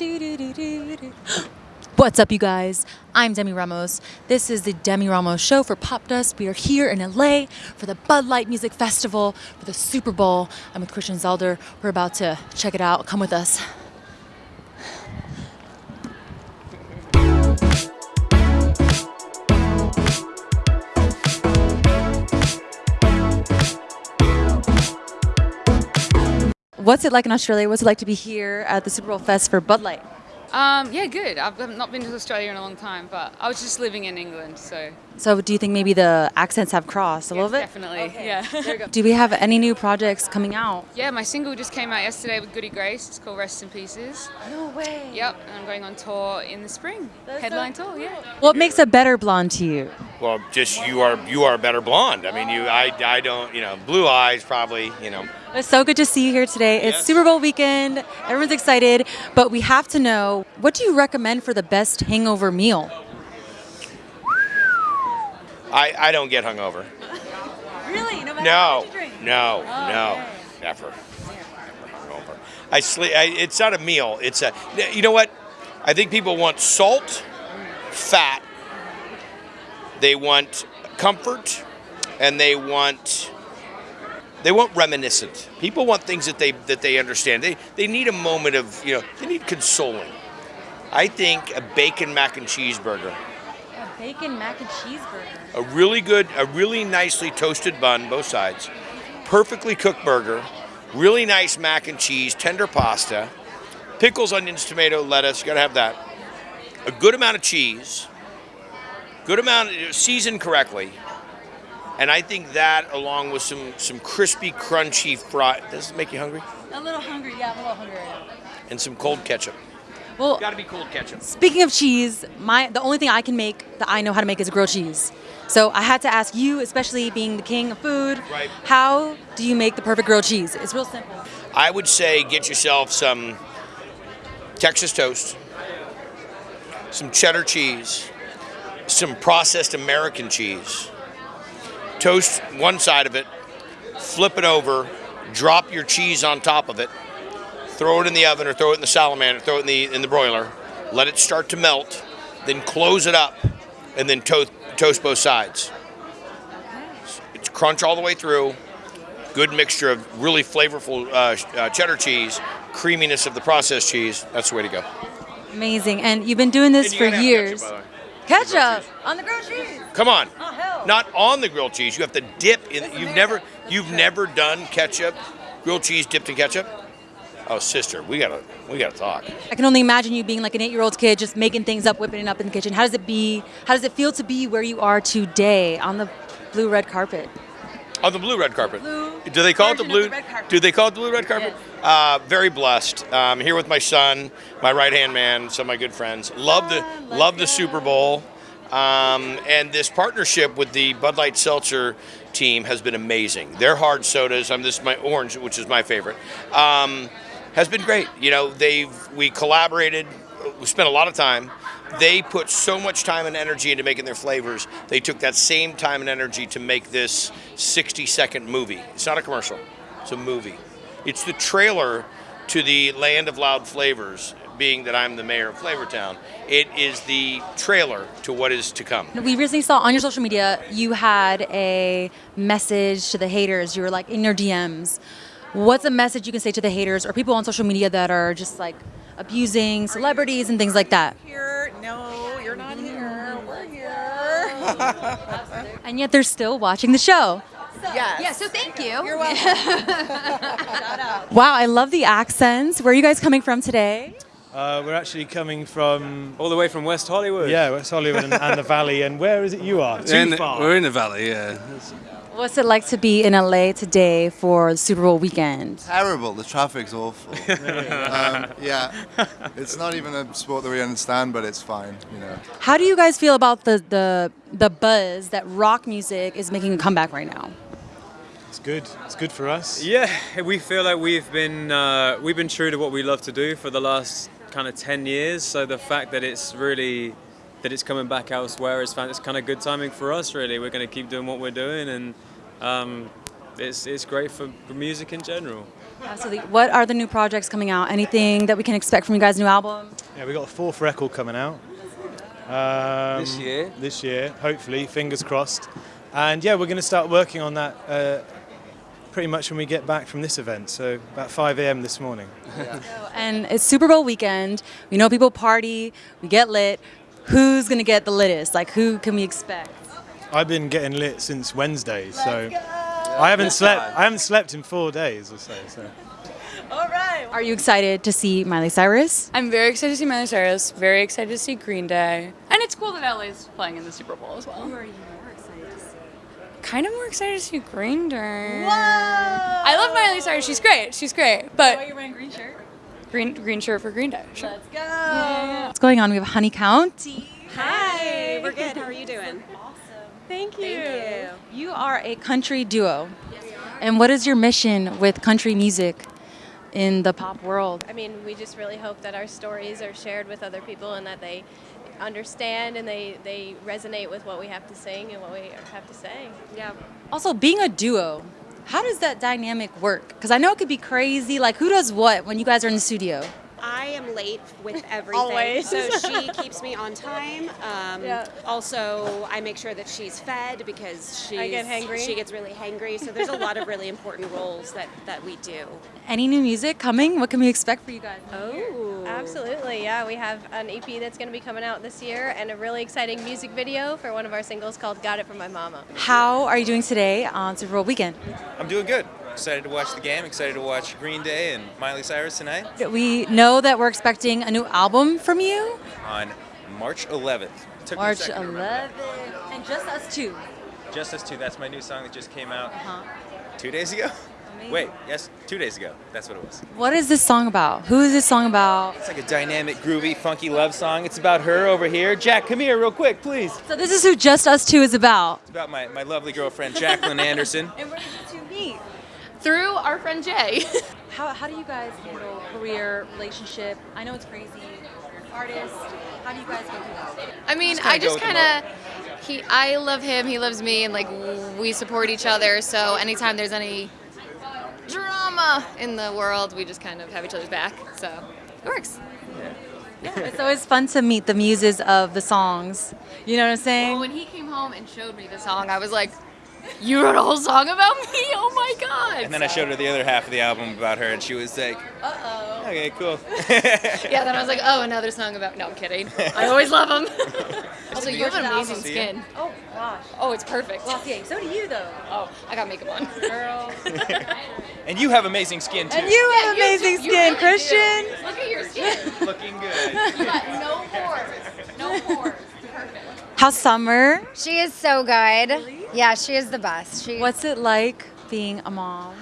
What's up, you guys? I'm Demi Ramos. This is the Demi Ramos Show for Popdust. We are here in LA for the Bud Light Music Festival for the Super Bowl. I'm with Christian Zelder. We're about to check it out. Come with us. What's it like in Australia? What's it like to be here at the Super Bowl Fest for Bud Light? Um, yeah, good. I've not been to Australia in a long time, but I was just living in England, so. So, do you think maybe the accents have crossed a yes, little bit? Definitely, Okay. yeah. Do we have any new projects coming out? yeah, my single just came out yesterday with Goody Grace. It's called Rest in Pieces. No way. Yep, and I'm going on tour in the spring. Headline tour, yeah. What makes a better blonde to you? Well, just you are you are a better blonde. I mean, you I, I don't you know blue eyes probably you know. It's so good to see you here today. It's Yes. Super Bowl weekend. Everyone's excited, but we have to know what do you recommend for the best hangover meal? I, I don't get hungover. Really? No matter No, no, Oh, no, okay. never, never hungover. I sleep. I, it's not a meal. It's a. You know what? I think people want salt, fat. They want comfort, and they want. They want reminiscent. People want things that they that they understand. They they need a moment of you know. They need consoling. I think a bacon mac and cheeseburger. A bacon mac and cheeseburger. a really good, a really nicely toasted bun, both sides, perfectly cooked burger, really nice mac and cheese, tender pasta, pickles, onions, tomato, lettuce. You gotta have that. A good amount of cheese, good amount uh, seasoned correctly, and I think that along with some some crispy, crunchy fry. Does this make you hungry? A little hungry. Yeah, I'm a little hungry. And some cold ketchup. Well, Gotta be cold ketchup. Speaking of cheese, my the only thing I can make that I know how to make is grilled cheese. So I had to ask you, especially being the king of food, Right. how do you make the perfect grilled cheese? It's real simple. I would say get yourself some Texas toast, some cheddar cheese, some processed American cheese. Toast one side of it, flip it over, drop your cheese on top of it, throw it in the oven or throw it in the salamander, throw it in the in the broiler, let it start to melt, then close it up, and then toast toast both sides. It's crunch all the way through good mixture of really flavorful uh, uh, cheddar cheese, creaminess of the processed cheese. That's the way to go. Amazing. And you've been doing this for years. ketchup, by the way. Ketchup on the grilled cheese. Come on. Oh. Not on the grilled cheese. You have to dip in. You've never, you've never done ketchup, grilled cheese dipped in ketchup. Oh, sister, we gotta, we gotta talk. I can only imagine you being like an eight-year-old kid, just making things up, whipping it up in the kitchen. How does it be? How does it feel to be where you are today on the blue red carpet? On the blue red carpet. Blue Do they call it the blue? the. Do they call it the blue red carpet? Uh, very blessed. Um, here with my son, my right hand man, some of my good friends. Love the Ah, let's love the. Super Bowl, um, and this partnership with the Bud Light Seltzer team has been amazing. Their hard sodas, I'm this is my orange, which is my favorite, um, has been great. You know, they've we collaborated. We spent a lot of time. They put so much time and energy into making their flavors. They took that same time and energy to make this 60 second movie. It's not a commercial, it's a movie. It's the trailer to the Land of Loud Flavors, being that I'm the mayor of Flavortown. It is the trailer to what is to come. We recently saw on your social media you had a message to the haters. You were like in your DMs. What's a message you can say to the haters or people on social media that are just like abusing celebrities and things like that? here. No, you're not here. We're here. And yet they're still watching the show. yes. Yeah, so thank you. You're welcome. Wow, I love the accents. Where are you guys coming from today? Uh, we're actually coming from All the way from West Hollywood. yeah, West Hollywood and, and the Valley. And where is it you are? Too In the- far. we're in the valley, yeah. What's it like to be in LA today for the Super Bowl weekend? terrible. The traffic's awful. um, yeah, it's not even a sport that we understand, but it's fine. You know, How do you guys feel about the the the buzz that rock music is making a comeback right now? It's good. It's good for us. Yeah, we feel like we've been uh, we've been true to what we love to do for the last kind of ten years. So the fact that it's really that it's coming back elsewhere is it's kind of good timing for us. Really, we're going to keep doing what we're doing, and um, it's it's great for, for music in general. Absolutely. What are the new projects coming out? Anything that we can expect from you guys' new album? Yeah, we got a fourth record coming out. Um, This year? This year, hopefully, fingers crossed. And yeah, we're going to start working on that uh, pretty much when we get back from this event. So about 5 a.m. this morning. And it's Super Bowl weekend. We know people party, we get lit. Who's gonna get the litest? Like, who can we expect? I've been getting lit since Wednesday, so I haven't slept. I haven't slept in four days or so. so. Are you excited to see Miley Cyrus? I'm very excited to see Miley Cyrus. Very excited to see Green Day. And it's cool that LA's playing in the Super Bowl as well. are you more excited to see? Kind of more excited to see Green Day. Whoa! I love Miley Cyrus. She's great. She's great. But oh, you're wearing green shirt. green green shirt for Green Day. Sure. Let's go. What's going on? We have Honey County. Hi, we're good. How are you doing? Thank you. Thank you. You are a country duo. And what is your mission with country music in the pop world? I mean, we just really hope that our stories are shared with other people and that they understand and they, they resonate with what we have to sing and what we have to say. Yeah. Also, being a duo, how does that dynamic work? Because I know it could be crazy. Like, who does what when you guys are in the studio? I am late with everything. Always. So she keeps me on time. Um, Yeah. Also, I make sure that she's fed because she's, I get hangry. she gets really hangry. So there's a lot of really important roles that, that we do. Any new music coming? What can we expect for you guys? Oh. Absolutely, yeah. We have an EP that's going to be coming out this year and a really exciting music video for one of our singles called Got It From My Mama. How are you doing today on Super Bowl weekend? I'm doing good. Excited to watch the game. Excited to watch Green Day and Miley Cyrus tonight We know that we're expecting a new album from you. on March 11th. Took March second to remember 11th. And just us two. Just Us Two. That's my new song that just came out Uh-huh. two days ago. Wait, yes, two days ago. That's what it was. What is this song about? Who is this song about? It's like a dynamic, groovy, funky love song. It's about her over here. Jack, come here real quick, please. So this is who Just Us Two is about. It's about my, my lovely girlfriend, Jacqueline Anderson. And where did you two meet? Through our friend Jay. How, how do you guys handle career, relationship? I know it's crazy. You're an artist. How do you guys go through that? I mean, Just I just kind of he I love him, he loves me and like we support each other. So anytime there's any drama in the world, we just kind of have each other's back. So it works. Yeah. It's always fun to meet the muses of the songs. You know what I'm saying? Well, when he came home and showed me the song, I was like, "You wrote a whole song about me? Oh my god!" And then I showed her the other half of the album about her, and she was like, Uh oh. okay, cool. Yeah. Then I was like, "Oh, another song about." No, I'm kidding. I always love them. also, you have an amazing skin. Oh gosh. Oh, it's perfect. Glossier. So do you though. Oh, I got makeup on. Girl. And you have amazing skin, too. and you have Yeah, amazing you skin, really Christian. do. Look at your skin. Looking good. You got no pores. No pores. Perfect. How's summer? She is so good. Yeah, she is the best. She, What's it like being a mom?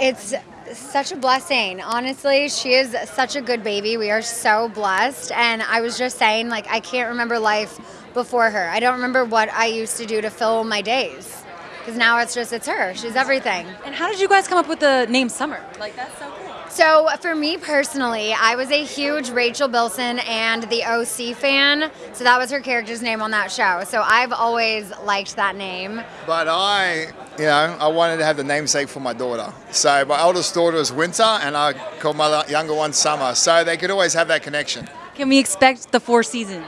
It's such a blessing. Honestly, she is such a good baby. We are so blessed. And I was just saying, like, I can't remember life before her. I don't remember what I used to do to fill my days. Because now it's just, it's her. She's everything. And how did you guys come up with the name Summer? Like that's so. So for me personally, I was a huge Rachel Bilson and the OC fan. So that was her character's name on that show. So I've always liked that name. But I, you know, I wanted to have the namesake for my daughter. So my oldest daughter is Winter, and I called my younger one Summer. So they could always have that connection. Can we expect the four seasons?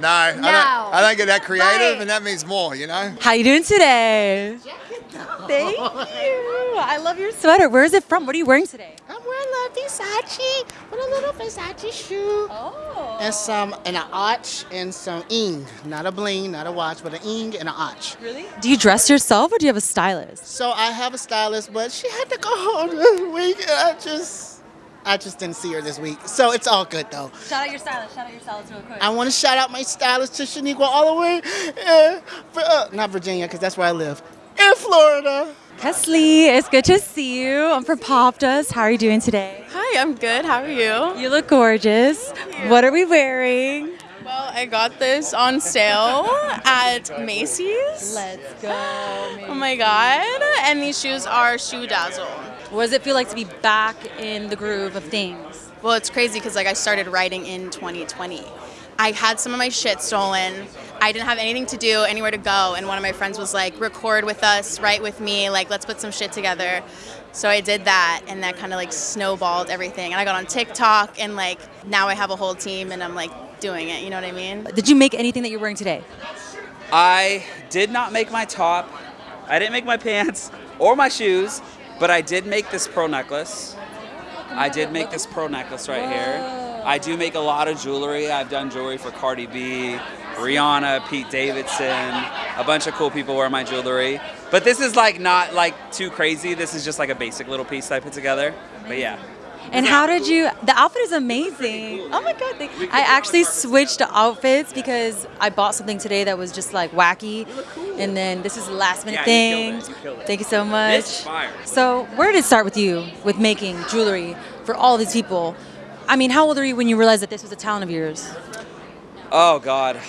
No, I, don't, I don't get that creative, Right. and that means more, you know? How you doing today? Thank you. I love your sweater. Where is it from? What are you wearing today? Versace with a little Versace shoe. Oh. And some, and an arch and some ing. Not a bling, not a watch, but an ing and an arch. Really? Do you dress yourself or do you have a stylist? So I have a stylist, but she had to go home this week, and I just, I just didn't see her this week. So it's all good though. Shout out your stylist. Shout out your stylist real quick. I want to shout out my stylist to Shaniqua all the way, uh, uh, not Virginia, because that's where I live, in Florida. Kesley, it's good to see you. I'm from Pop How are you doing today? Hi, I'm good. How are you? You look gorgeous. What are we wearing? Well, I got this on sale at Macy's. Let's go. Oh my god. And these shoes are ShoeDazzle. What does it feel like to be back in the groove of things? Well, it's crazy because like I started writing in 2020. I had some of my shit stolen. I didn't have anything to do, anywhere to go, and one of my friends was like, record with us, write with me, like let's put some shit together. So I did that, and that kind of like snowballed everything. And I got on TikTok, and like now I have a whole team, and I'm like doing it. You know what I mean? Did you make anything that you're wearing today? I did not make my top. I didn't make my pants or my shoes, but I did make this pearl necklace. I did make this pearl necklace right here. I do make a lot of jewelry. I've done jewelry for Cardi B, Rihanna, Pete Davidson, a bunch of cool people wear my jewelry. But this is like not like too crazy. This is just like a basic little piece that I put together. But yeah. And how did you? The outfit is amazing. Oh my god! Thank, I actually switched outfits because I bought something today that was just like wacky, cool. and then this is the last minute Yeah, thing. you it. Thank you so much. So where did it start with you with making jewelry for all these people? I mean, how old are you when you realized that this was a talent of yours? Oh God.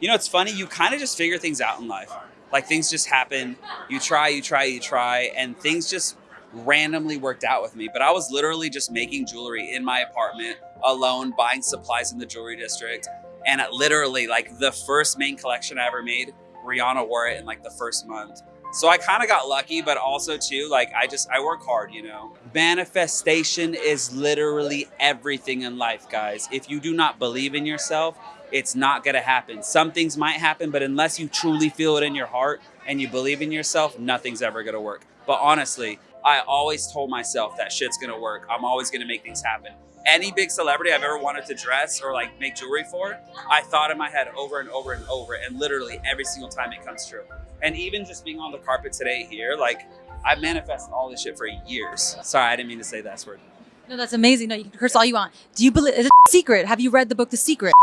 You know, it's funny. You kind of just figure things out in life. Like things just happen. You try, you try, you try, and things just randomly worked out with me. But I was literally just making jewelry in my apartment alone, buying supplies in the jewelry district, and literally like the first main collection I ever made, Rihanna wore it in like the first month. So I kind of got lucky, but also too, like I just I work hard, you know. Manifestation is literally everything in life, guys. If you do not believe in yourself, it's not gonna happen. Some things might happen, but unless you truly feel it in your heart and you believe in yourself, nothing's ever gonna work. But honestly, I always told myself that shit's gonna work. I'm always gonna make things happen. Any big celebrity I've ever wanted to dress or like make jewelry for, I thought in my head over and over and over, and literally every single time it comes true. And even just being on the carpet today here, like I've manifested all this shit for years. Sorry, I didn't mean to say that word. No, that's amazing. No, you can curse all you want. Do you believe? Is it a secret? Have you read the book The Secret?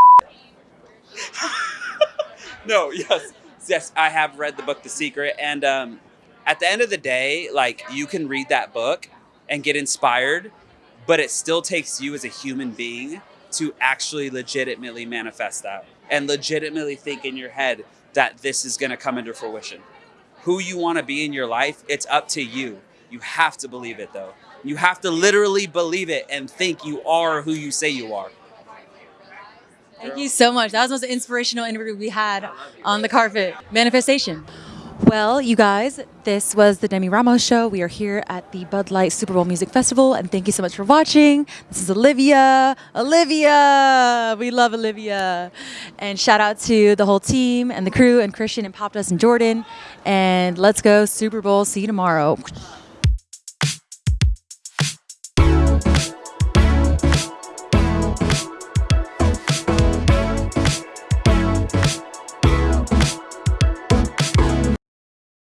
No, yes, yes, I have read the book The Secret, and um, at the end of the day, like you can read that book and get inspired, but it still takes you as a human being to actually legitimately manifest that and legitimately think in your head that this is going to come into fruition. Who you want to be in your life, it's up to you. You have to believe it though. You have to literally believe it and think you are who you say you are. Thank you so much. That was the most inspirational interview we had on the carpet. Manifestation. Well, you guys, this was the Demi Ramos show. We are here at the Bud Light Super Bowl Music Festival, and thank you so much for watching. This is Olivia. Olivia! We love Olivia. And shout out to the whole team and the crew and Christian and Popdust and Jordan. And let's go Super Bowl. See you tomorrow.